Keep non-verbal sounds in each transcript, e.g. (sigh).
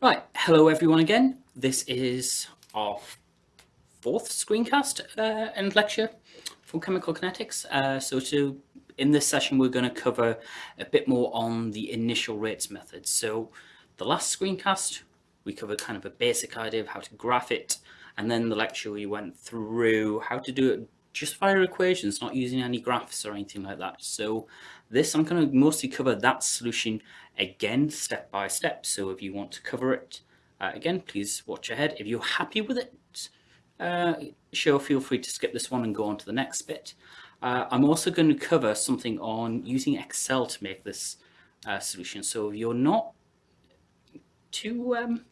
Right, hello everyone again. This is our fourth screencast uh, and lecture for chemical kinetics. Uh, so to, in this session we're going to cover a bit more on the initial rates method. So the last screencast we covered kind of a basic idea of how to graph it and then the lecture we went through how to do it just via equations, not using any graphs or anything like that. So this, I'm going to mostly cover that solution again, step by step. So if you want to cover it, uh, again, please watch ahead. If you're happy with it, uh, sure, feel free to skip this one and go on to the next bit. Uh, I'm also going to cover something on using Excel to make this uh, solution. So if you're not too um,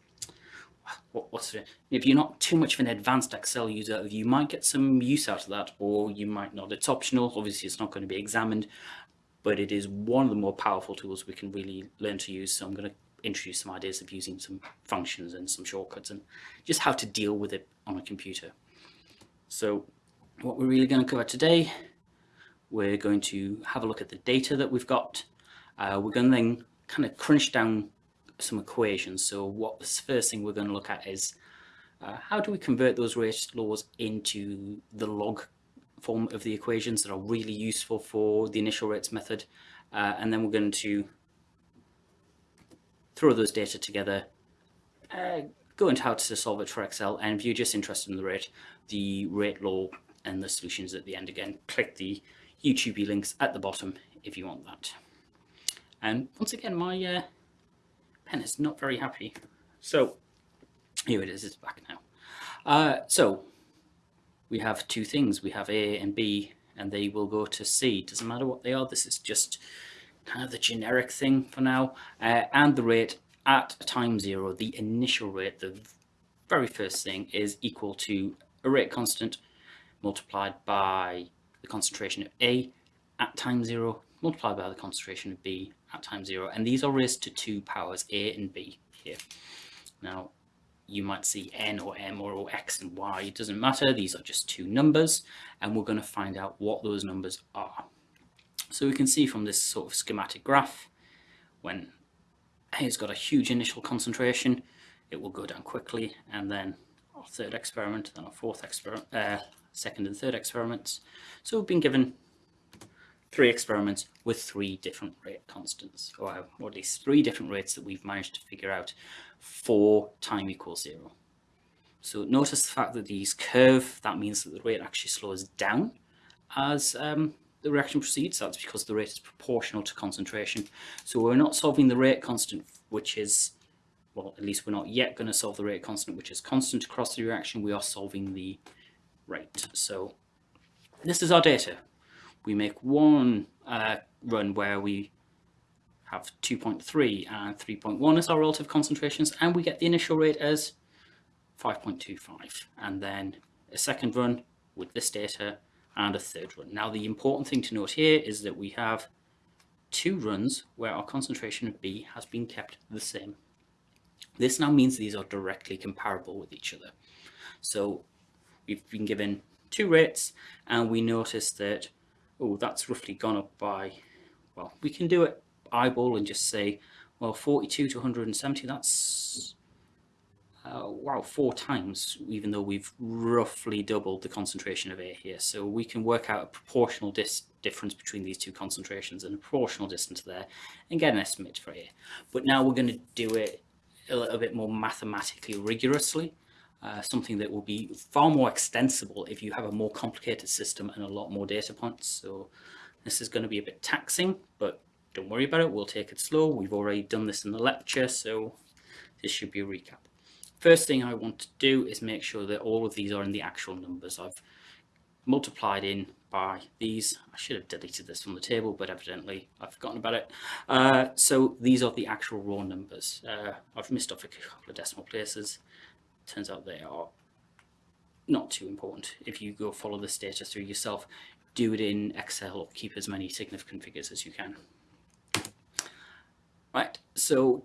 what, what's it? If you're not too much of an advanced Excel user, you might get some use out of that, or you might not. It's optional. Obviously, it's not going to be examined, but it is one of the more powerful tools we can really learn to use. So I'm going to introduce some ideas of using some functions and some shortcuts and just how to deal with it on a computer. So what we're really going to cover today, we're going to have a look at the data that we've got. Uh, we're going to then kind of crunch down some equations. So what the first thing we're going to look at is uh, how do we convert those rate laws into the log form of the equations that are really useful for the initial rates method. Uh, and then we're going to throw those data together, uh, go into how to solve it for Excel. And if you're just interested in the rate, the rate law and the solutions at the end again, click the YouTube links at the bottom if you want that. And once again, my uh, pen is not very happy. So here it is, it's back now. Uh, so we have two things. We have A and B and they will go to C. Doesn't matter what they are. This is just kind of the generic thing for now. Uh, and the rate at time zero, the initial rate, the very first thing is equal to a rate constant multiplied by the concentration of A at time zero multiplied by the concentration of B at time zero. And these are raised to two powers, A and B here. Now, you might see N or M or X and Y, it doesn't matter. These are just two numbers, and we're going to find out what those numbers are. So we can see from this sort of schematic graph, when A has got a huge initial concentration, it will go down quickly, and then our third experiment, then our fourth experiment, uh, second and third experiments. So we've been given three experiments with three different rate constants, or, at least three different rates that we've managed to figure out for time equals zero. So notice the fact that these curve, that means that the rate actually slows down as um, the reaction proceeds. That's because the rate is proportional to concentration. So we're not solving the rate constant, which is, well, at least we're not yet going to solve the rate constant, which is constant across the reaction. We are solving the rate. So this is our data we make one uh, run where we have 2.3 and 3.1 as our relative concentrations, and we get the initial rate as 5.25. And then a second run with this data and a third run. Now, the important thing to note here is that we have two runs where our concentration of B has been kept the same. This now means these are directly comparable with each other. So we've been given two rates and we notice that oh, that's roughly gone up by, well, we can do it eyeball and just say, well, 42 to 170, that's, uh, wow, four times, even though we've roughly doubled the concentration of air here. So we can work out a proportional difference between these two concentrations and a proportional distance there and get an estimate for A. But now we're going to do it a little bit more mathematically rigorously. Uh, something that will be far more extensible if you have a more complicated system and a lot more data points. So this is going to be a bit taxing, but don't worry about it. We'll take it slow. We've already done this in the lecture, so this should be a recap. First thing I want to do is make sure that all of these are in the actual numbers. I've multiplied in by these. I should have deleted this from the table, but evidently I've forgotten about it. Uh, so these are the actual raw numbers. Uh, I've missed off a couple of decimal places turns out they are not too important. If you go follow this data through yourself, do it in Excel or keep as many significant figures as you can. Right, so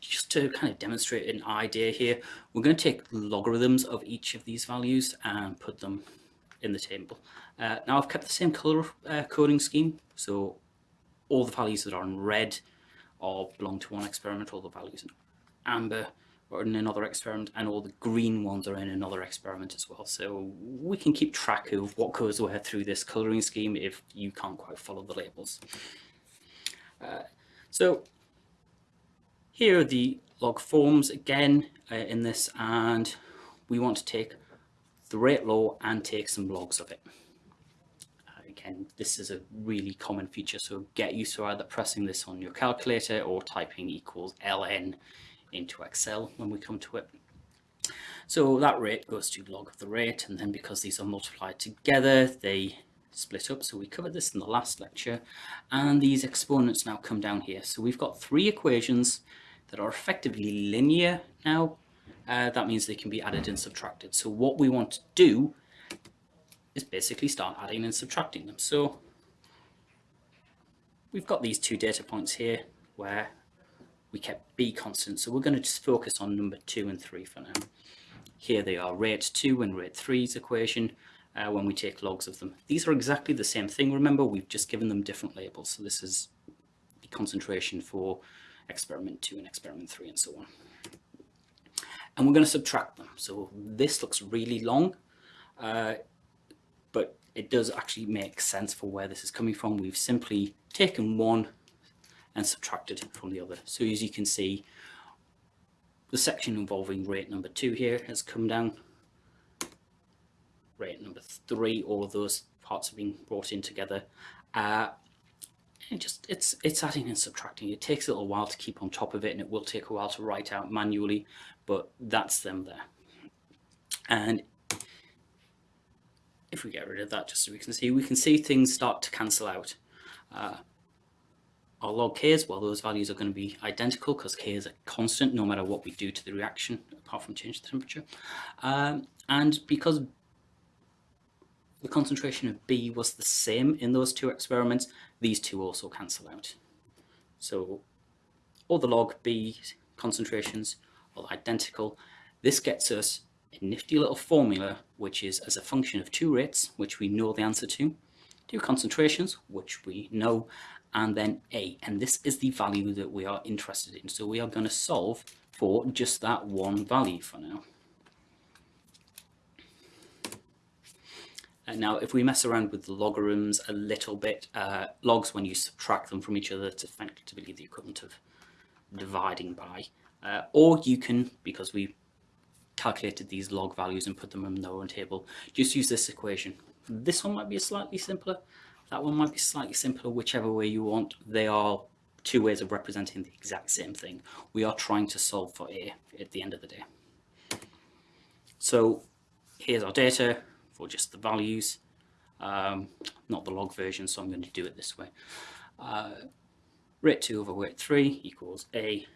just to kind of demonstrate an idea here, we're going to take logarithms of each of these values and put them in the table. Uh, now I've kept the same color uh, coding scheme, so all the values that are in red all belong to one experiment, all the values in amber in another experiment and all the green ones are in another experiment as well. So we can keep track of what goes where through this colouring scheme if you can't quite follow the labels. Uh, so here are the log forms again uh, in this and we want to take the rate law and take some logs of it. Uh, again, this is a really common feature, so get used to either pressing this on your calculator or typing equals ln into Excel when we come to it. So that rate goes to log of the rate, and then because these are multiplied together, they split up. So we covered this in the last lecture, and these exponents now come down here. So we've got three equations that are effectively linear now. Uh, that means they can be added and subtracted. So what we want to do is basically start adding and subtracting them. So we've got these two data points here where we kept b constant. So we're going to just focus on number two and three for now. Here they are, rate two and rate three's equation uh, when we take logs of them. These are exactly the same thing. Remember, we've just given them different labels. So this is the concentration for experiment two and experiment three and so on. And we're going to subtract them. So this looks really long, uh, but it does actually make sense for where this is coming from. We've simply taken one and subtracted from the other. So as you can see, the section involving rate number two here has come down. Rate number three, all of those parts have been brought in together. Uh, it just it's it's adding and subtracting. It takes a little while to keep on top of it, and it will take a while to write out manually, but that's them there. And if we get rid of that, just so we can see, we can see things start to cancel out. Uh, our log k's, well, those values are going to be identical because k is a constant no matter what we do to the reaction, apart from change the temperature. Um, and because the concentration of B was the same in those two experiments, these two also cancel out. So all the log B concentrations are identical. This gets us a nifty little formula, which is as a function of two rates, which we know the answer to, two concentrations, which we know, and then A. And this is the value that we are interested in. So we are going to solve for just that one value for now. And now, if we mess around with the logarithms a little bit, uh, logs, when you subtract them from each other, it's effectively the equivalent of dividing by. Uh, or you can, because we calculated these log values and put them in the own table, just use this equation. This one might be slightly simpler, that one might be slightly simpler, whichever way you want. They are two ways of representing the exact same thing. We are trying to solve for A at the end of the day. So here's our data for just the values, um, not the log version, so I'm going to do it this way. Uh, rate 2 over rate 3 equals A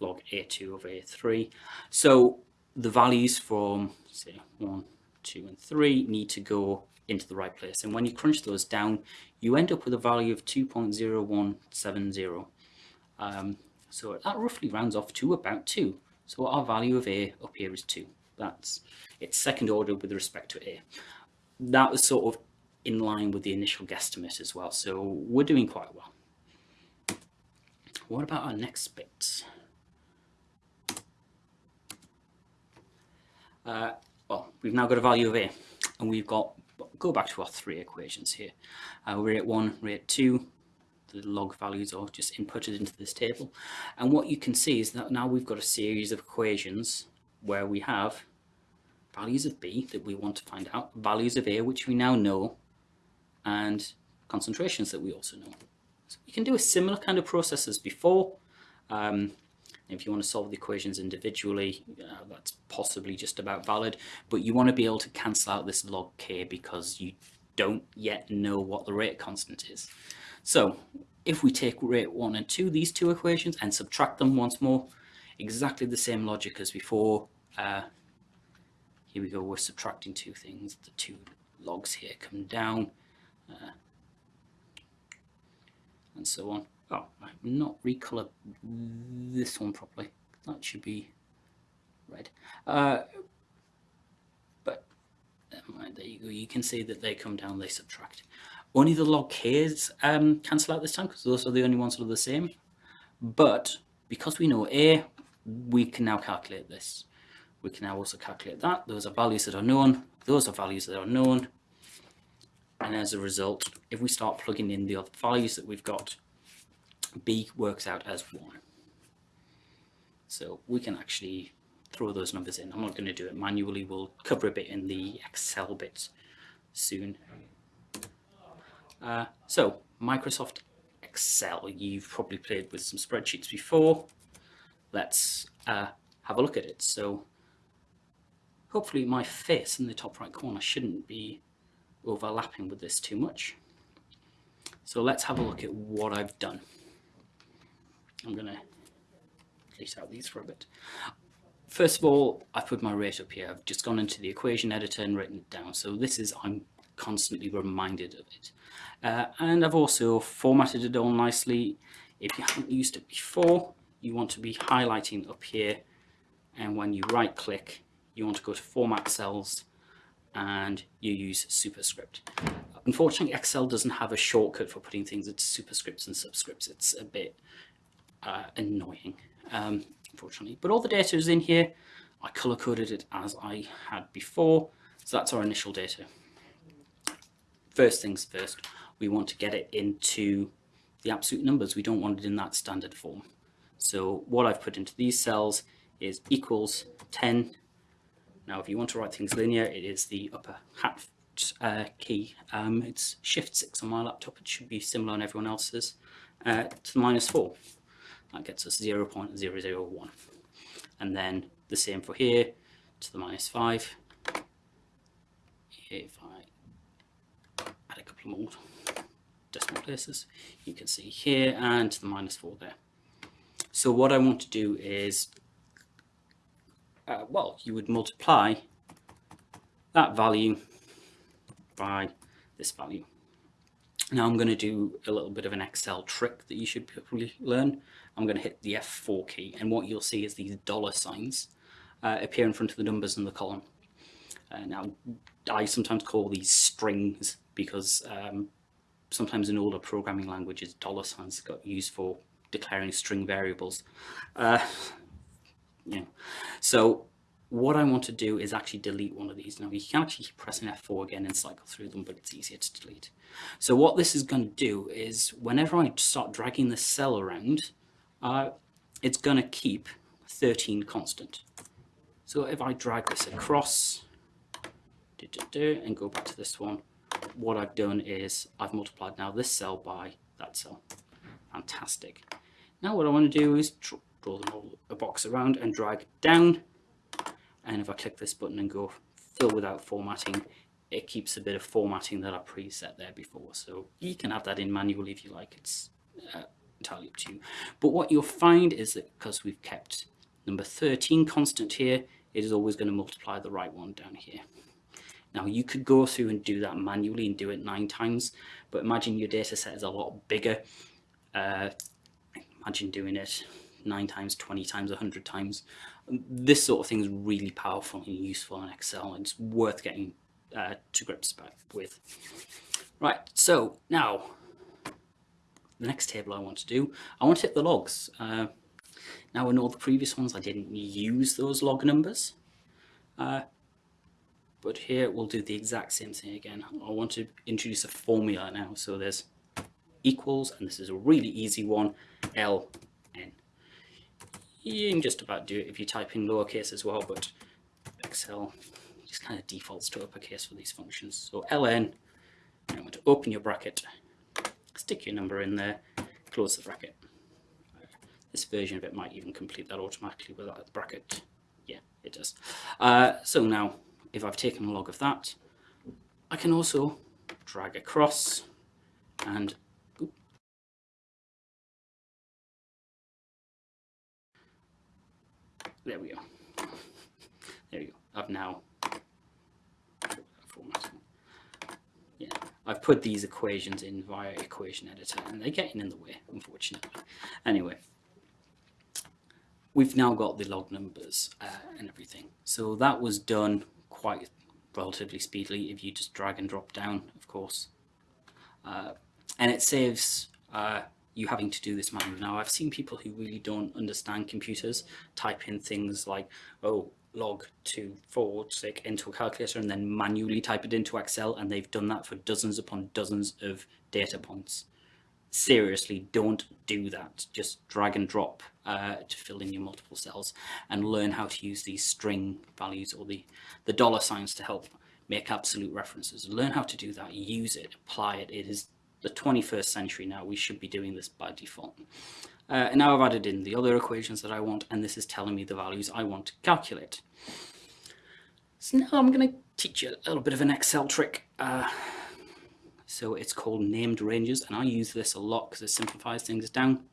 log A2 over A3. So the values from, say, 1, 2, and 3 need to go into the right place. And when you crunch those down, you end up with a value of 2.0170. Um, so that roughly rounds off to about 2. So our value of A up here is 2. That's its second order with respect to A. That was sort of in line with the initial guesstimate as well. So we're doing quite well. What about our next bit? Uh, well, we've now got a value of A and we've got go back to our three equations here. Uh, rate 1, rate 2, the log values are just inputted into this table. And what you can see is that now we've got a series of equations where we have values of B that we want to find out, values of A which we now know, and concentrations that we also know. So we can do a similar kind of process as before. Um, if you want to solve the equations individually, uh, that's possibly just about valid, but you want to be able to cancel out this log k because you don't yet know what the rate constant is. So if we take rate 1 and 2, these two equations, and subtract them once more, exactly the same logic as before. Uh, here we go, we're subtracting two things. The two logs here come down, uh, and so on. Oh, I've not recolored this one properly. That should be red. Uh, but there you go. You can see that they come down, they subtract. Only the log k's um, cancel out this time because those are the only ones that are the same. But because we know A, we can now calculate this. We can now also calculate that. Those are values that are known. Those are values that are known. And as a result, if we start plugging in the other values that we've got, B works out as 1. So we can actually throw those numbers in. I'm not going to do it manually. We'll cover a bit in the Excel bit soon. Uh, so Microsoft Excel, you've probably played with some spreadsheets before. Let's uh, have a look at it. So hopefully my face in the top right corner shouldn't be overlapping with this too much. So let's have a look at what I've done. I'm going to delete out these for a bit. First of all, I've put my rate up here. I've just gone into the equation editor and written it down. So this is, I'm constantly reminded of it. Uh, and I've also formatted it all nicely. If you haven't used it before, you want to be highlighting up here. And when you right click, you want to go to format cells and you use superscript. Unfortunately, Excel doesn't have a shortcut for putting things into superscripts and subscripts. It's a bit uh, annoying, um, unfortunately. But all the data is in here. I color coded it as I had before. So that's our initial data. First things first, we want to get it into the absolute numbers. We don't want it in that standard form. So what I've put into these cells is equals 10 now, if you want to write things linear, it is the upper hat uh, key. Um, it's Shift 6 on my laptop. It should be similar on everyone else's. Uh, to the minus 4. That gets us 0 0.001. And then the same for here to the minus 5. If I add a couple more decimal places, you can see here and to the minus 4 there. So what I want to do is uh, well, you would multiply that value by this value. Now I'm going to do a little bit of an Excel trick that you should probably learn. I'm going to hit the F4 key and what you'll see is these dollar signs uh, appear in front of the numbers in the column. Uh, now I sometimes call these strings because um, sometimes in older programming languages dollar signs got used for declaring string variables. Uh, you know. So what I want to do is actually delete one of these. Now you can actually keep pressing F4 again and cycle through them, but it's easier to delete. So what this is going to do is whenever I start dragging the cell around, uh, it's going to keep 13 constant. So if I drag this across and go back to this one, what I've done is I've multiplied now this cell by that cell. Fantastic. Now what I want to do is draw a box around and drag down. And if I click this button and go fill without formatting, it keeps a bit of formatting that I preset there before. So you can add that in manually if you like. It's uh, entirely up to you. But what you'll find is that because we've kept number 13 constant here, it is always going to multiply the right one down here. Now you could go through and do that manually and do it nine times, but imagine your data set is a lot bigger. Uh, imagine doing it 9 times, 20 times, 100 times. This sort of thing is really powerful and useful in Excel it's worth getting uh, to grips with. Right, so now the next table I want to do, I want to hit the logs. Uh, now in all the previous ones I didn't use those log numbers, uh, but here we'll do the exact same thing again. I want to introduce a formula now, so there's equals, and this is a really easy one, L you can just about do it if you type in lowercase as well, but Excel just kind of defaults to uppercase for these functions. So ln, you want to open your bracket, stick your number in there, close the bracket. This version of it might even complete that automatically without the bracket. Yeah, it does. Uh, so now, if I've taken a log of that, I can also drag across and There we go. There you go. I've now Yeah, I've put these equations in via equation editor and they're getting in the way, unfortunately. Anyway, we've now got the log numbers uh, and everything. So that was done quite relatively speedily if you just drag and drop down, of course. Uh, and it saves uh, you having to do this manually. Now, I've seen people who really don't understand computers type in things like, oh, log two forward stick into a calculator and then manually type it into Excel, and they've done that for dozens upon dozens of data points. Seriously, don't do that. Just drag and drop uh, to fill in your multiple cells and learn how to use these string values or the, the dollar signs to help make absolute references. Learn how to do that, use it, apply it. It is the 21st century now. We should be doing this by default. Uh, and now I've added in the other equations that I want, and this is telling me the values I want to calculate. So now I'm going to teach you a little bit of an Excel trick. Uh, so it's called named ranges, and I use this a lot because it simplifies things down.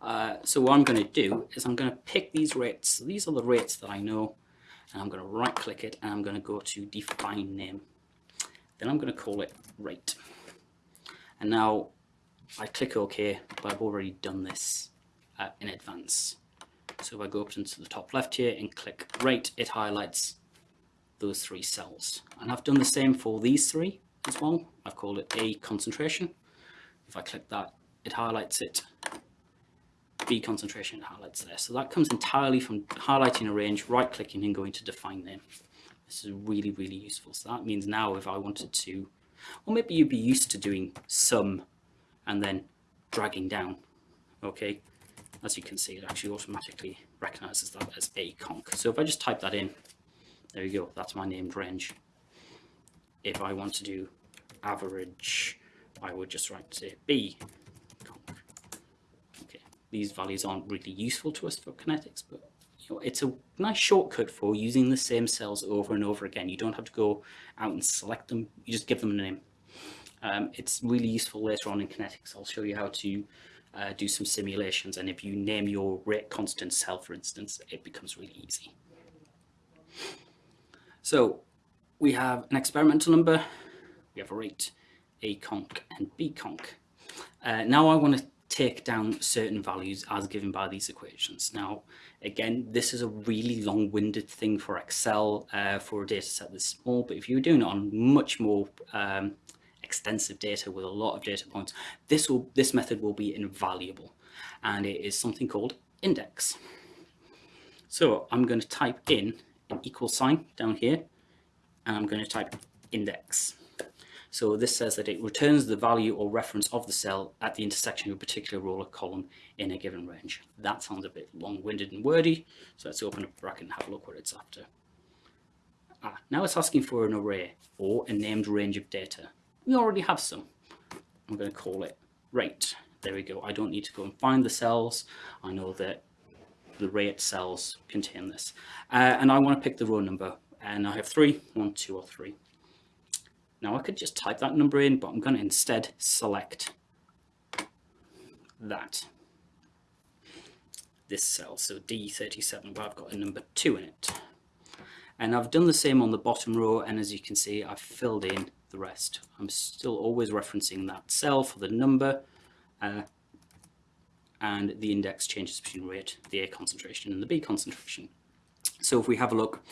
Uh, so what I'm going to do is I'm going to pick these rates. These are the rates that I know, and I'm going to right click it, and I'm going to go to define name. Then I'm going to call it rate. And now I click OK, but I've already done this uh, in advance. So if I go up into the top left here and click rate, it highlights those three cells. And I've done the same for these three as well. I've called it A concentration. If I click that, it highlights it. B concentration highlights there. So that comes entirely from highlighting a range, right clicking and going to define name. This is really, really useful. So that means now if I wanted to, or maybe you'd be used to doing sum and then dragging down. Okay, as you can see, it actually automatically recognizes that as a conc. So if I just type that in, there you go, that's my named range. If I want to do average, I would just write say B conc. Okay, these values aren't really useful to us for kinetics, but it's a nice shortcut for using the same cells over and over again. You don't have to go out and select them, you just give them a name. Um, it's really useful later on in kinetics. I'll show you how to uh, do some simulations and if you name your rate constant cell for instance it becomes really easy. So we have an experimental number, we have a rate, a conc and b conc. Uh, now I want to take down certain values as given by these equations. Now again this is a really long-winded thing for Excel uh, for a data set this small but if you're doing it on much more um, extensive data with a lot of data points, this will this method will be invaluable and it is something called index. So I'm going to type in an equal sign down here and I'm going to type index. So this says that it returns the value or reference of the cell at the intersection of a particular row or column in a given range. That sounds a bit long-winded and wordy, so let's open up a bracket and have a look what it's after. Ah, now it's asking for an array or a named range of data we already have some. I'm going to call it rate. There we go. I don't need to go and find the cells. I know that the rate cells contain this. Uh, and I want to pick the row number. And I have three, one, two, or three. Now I could just type that number in, but I'm going to instead select that. This cell, so D37, where I've got a number two in it. And I've done the same on the bottom row, and as you can see, I've filled in the rest. I'm still always referencing that cell for the number uh, and the index changes between rate, the A concentration and the B concentration. So if we have a look,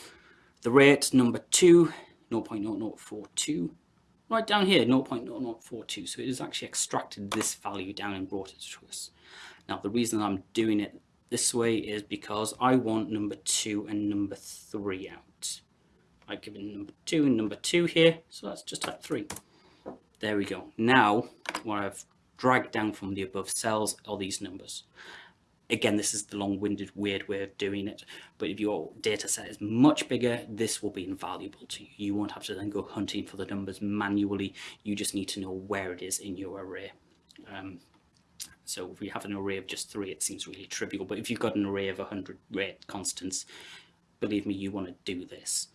the rate number 2, 0.0042, right down here, 0.0042. So it has actually extracted this value down and brought it to us. Now the reason I'm doing it this way is because I want number 2 and number 3 out. I've given number two and number two here, so let's just type three. There we go. Now, what I've dragged down from the above cells are these numbers. Again, this is the long-winded, weird way of doing it, but if your data set is much bigger, this will be invaluable to you. You won't have to then go hunting for the numbers manually. You just need to know where it is in your array. Um, so if we have an array of just three, it seems really trivial, but if you've got an array of 100 rate constants, believe me, you want to do this.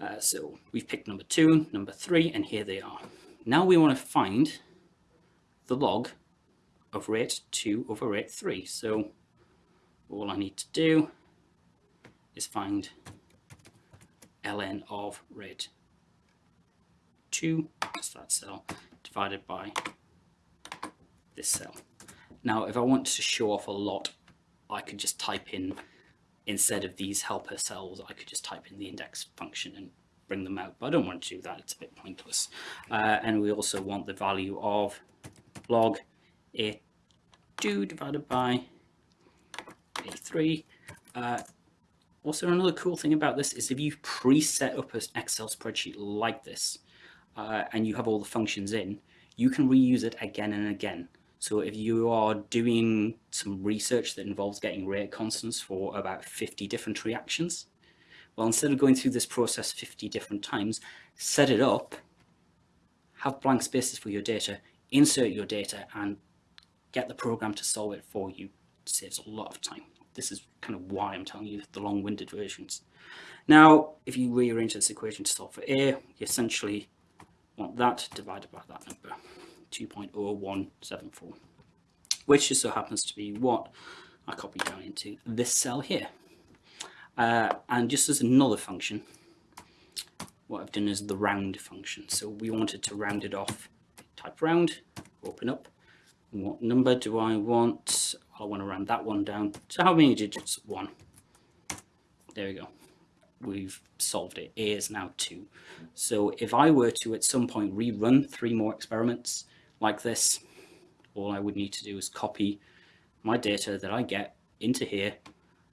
Uh, so we've picked number two, number three, and here they are. Now we want to find the log of rate 2 over rate 3. So all I need to do is find ln of rate 2, that's that cell, divided by this cell. Now if I want to show off a lot, I could just type in instead of these helper cells, I could just type in the index function and bring them out. But I don't want to do that, it's a bit pointless. Uh, and we also want the value of log a2 divided by a3. Uh, also, another cool thing about this is if you pre-set up an Excel spreadsheet like this, uh, and you have all the functions in, you can reuse it again and again. So if you are doing some research that involves getting rate constants for about 50 different reactions, well, instead of going through this process 50 different times, set it up, have blank spaces for your data, insert your data, and get the program to solve it for you. It saves a lot of time. This is kind of why I'm telling you the long-winded versions. Now, if you rearrange this equation to solve for A, you essentially want that divided by that number. 2.0174, which just so happens to be what I copied down into this cell here. Uh, and just as another function, what I've done is the round function. So we wanted to round it off, type round, open up. What number do I want? I want to round that one down. So how many digits? One. There we go. We've solved it. A is now two. So if I were to at some point rerun three more experiments, like this, all I would need to do is copy my data that I get into here,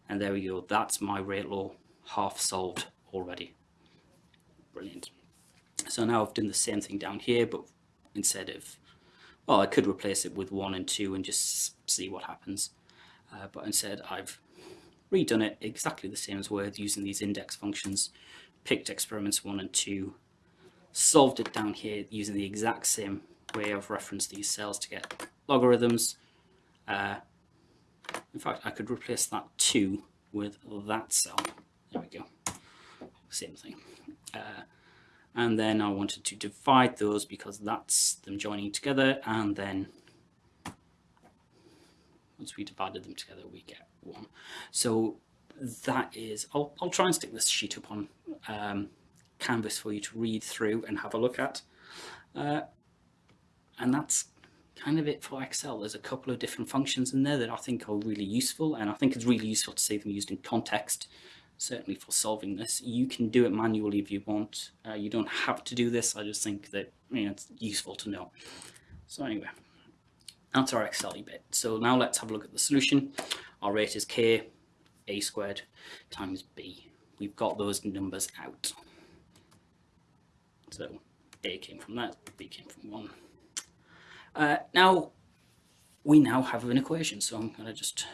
and there we go. That's my rate law half solved already. Brilliant. So now I've done the same thing down here, but instead of, well, I could replace it with one and two and just see what happens. Uh, but instead I've redone it exactly the same as Word using these index functions, picked experiments one and two, solved it down here using the exact same way I've referenced these cells to get logarithms. Uh, in fact, I could replace that 2 with that cell. There we go. Same thing. Uh, and then I wanted to divide those because that's them joining together and then once we divided them together we get one. So that is, I'll, I'll try and stick this sheet up on um, Canvas for you to read through and have a look at. Uh, and that's kind of it for Excel. There's a couple of different functions in there that I think are really useful and I think it's really useful to see them used in context, certainly for solving this. You can do it manually if you want. Uh, you don't have to do this. I just think that you know, it's useful to know. So anyway, that's our Excel bit. So now let's have a look at the solution. Our rate is K, A squared times B. We've got those numbers out. So A came from that, B came from 1. Uh, now, we now have an equation, so I'm going to just,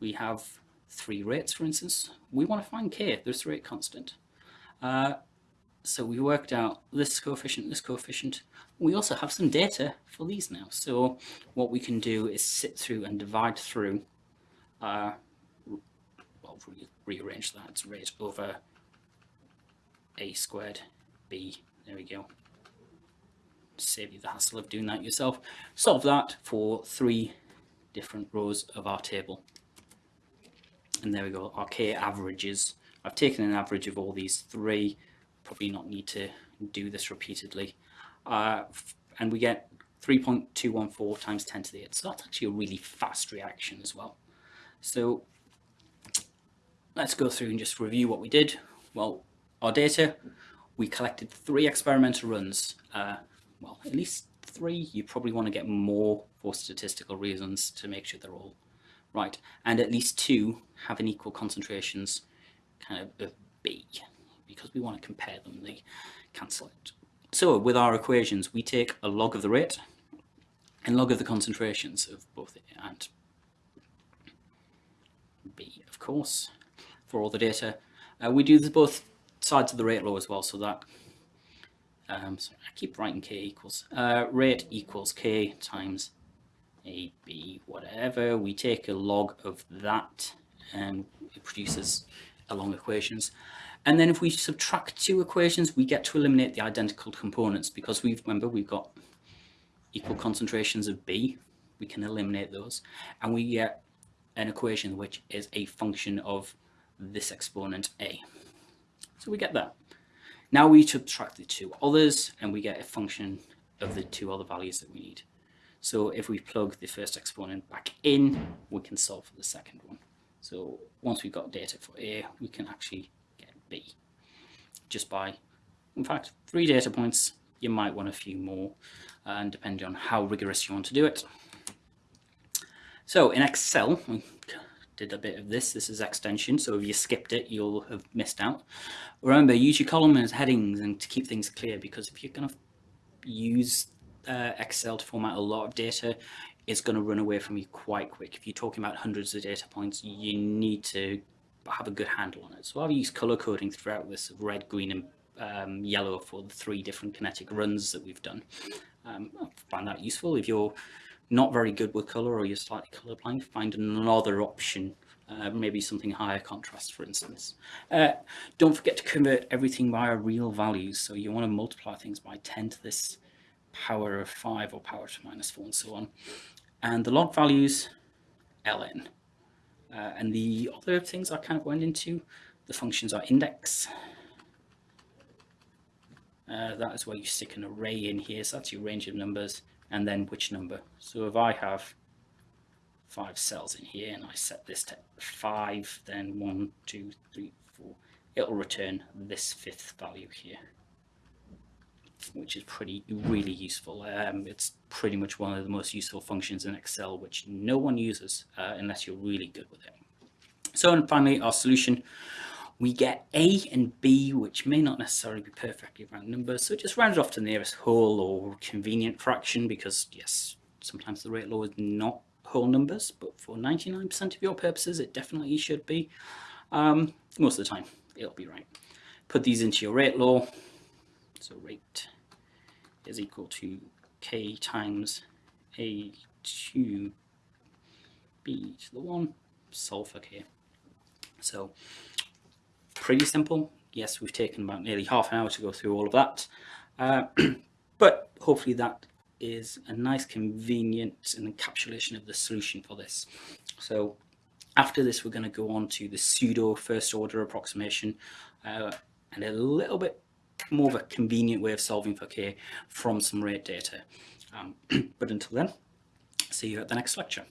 we have three rates, for instance. We want to find k, this rate constant. Uh, so we worked out this coefficient, this coefficient. We also have some data for these now. So what we can do is sit through and divide through, uh, well, re rearrange that, rate over a squared b, there we go, save you the hassle of doing that yourself. Solve that for three different rows of our table. And there we go, our k averages. I've taken an average of all these three, probably not need to do this repeatedly. Uh, and we get 3.214 times 10 to the 8. So that's actually a really fast reaction as well. So let's go through and just review what we did. Well, our data, we collected three experimental runs. Uh, well, at least three. You probably want to get more for statistical reasons to make sure they're all right. And at least two have an equal concentrations kind of of B because we want to compare them, they cancel it. So with our equations, we take a log of the rate and log of the concentrations of both A and B, of course, for all the data. Uh, we do both sides of the rate law as well, so that um, so I keep writing k equals, uh, rate equals k times AB, whatever. We take a log of that and it produces along equations. And then if we subtract two equations, we get to eliminate the identical components because we've, remember, we've got equal concentrations of B. We can eliminate those. And we get an equation which is a function of this exponent A. So we get that. Now we subtract the two others and we get a function of the two other values that we need. So if we plug the first exponent back in, we can solve for the second one. So once we've got data for A, we can actually get B just by, in fact, three data points you might want a few more, and depending on how rigorous you want to do it. So in Excel, we did a bit of this. This is extension, so if you skipped it, you'll have missed out. Remember, use your column as headings and to keep things clear, because if you're going to use uh, Excel to format a lot of data, is going to run away from you quite quick. If you're talking about hundreds of data points, you need to have a good handle on it. So I've used color coding throughout this of red, green and um, yellow for the three different kinetic runs that we've done. Um, I find that useful. If you're not very good with color or you're slightly colorblind, find another option, uh, maybe something higher contrast, for instance. Uh, don't forget to convert everything via real values. So you want to multiply things by 10 to this power of 5 or power to minus 4 and so on. And the log values, ln. Uh, and the other things I kind of went into, the functions are index. Uh, that is where you stick an array in here, so that's your range of numbers, and then which number. So if I have five cells in here and I set this to five, then one, two, three, four, it'll return this fifth value here which is pretty really useful. Um, it's pretty much one of the most useful functions in Excel, which no one uses uh, unless you're really good with it. So and finally, our solution, we get A and B, which may not necessarily be perfectly round numbers. So just round it off to the nearest whole or convenient fraction, because yes, sometimes the rate law is not whole numbers, but for 99% of your purposes, it definitely should be. Um, most of the time, it'll be right. Put these into your rate law. So rate is equal to k times a to b to the 1, solve for k. So pretty simple. Yes, we've taken about nearly half an hour to go through all of that. Uh, (clears throat) but hopefully that is a nice convenient encapsulation of the solution for this. So after this, we're going to go on to the pseudo first order approximation uh, and a little bit more of a convenient way of solving for k from some rate data. Um, (clears throat) but until then, see you at the next lecture.